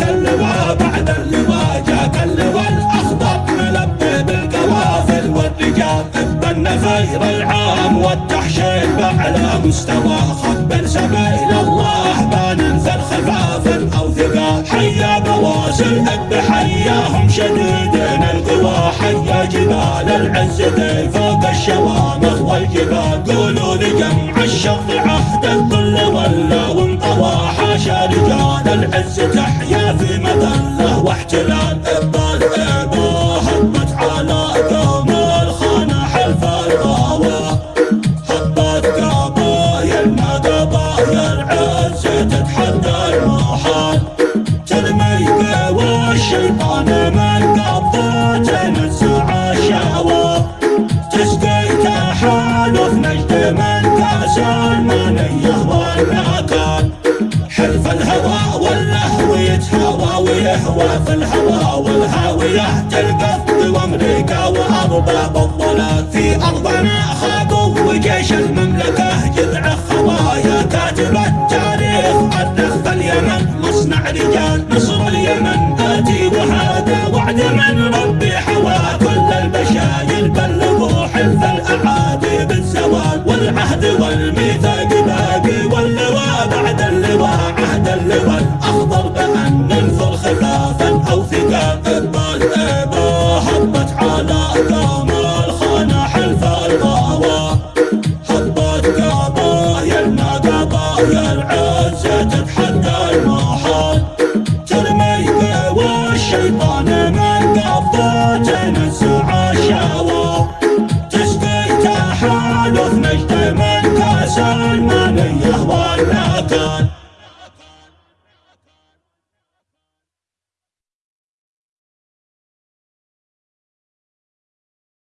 اللواء بعد اللواء جاك اللواء. الأخضر ملبي بالقوافل والرجال خير العام والتحشيد باعلى مستوى. خب سبيل الله خفاف أو ثقال حيا بواسل بحياهم شديدين. القوى حيا جبال العز فوق الشوامخ والجبال. رجال العز تحيا في مذله واحتلال الهوى واللهو يتهوى ويهوى في الهوى والهاوية تلقف وامريكا وأرباب الضلال. في أرضنا خابوا وجيش المملكة جذع خوايا كاتب التاريخ. الرخ اليمن مصنع رجال نصر اليمن آتي وهذا وعد من ربي بعد اللواء عهد اللواء. الأخضر بأن ننثر خلافا أو ثقال إبا هبت على حلف هبت قبايل عز تتحدى المحال. ترمي من الشهوة تسقي تحالف نجد من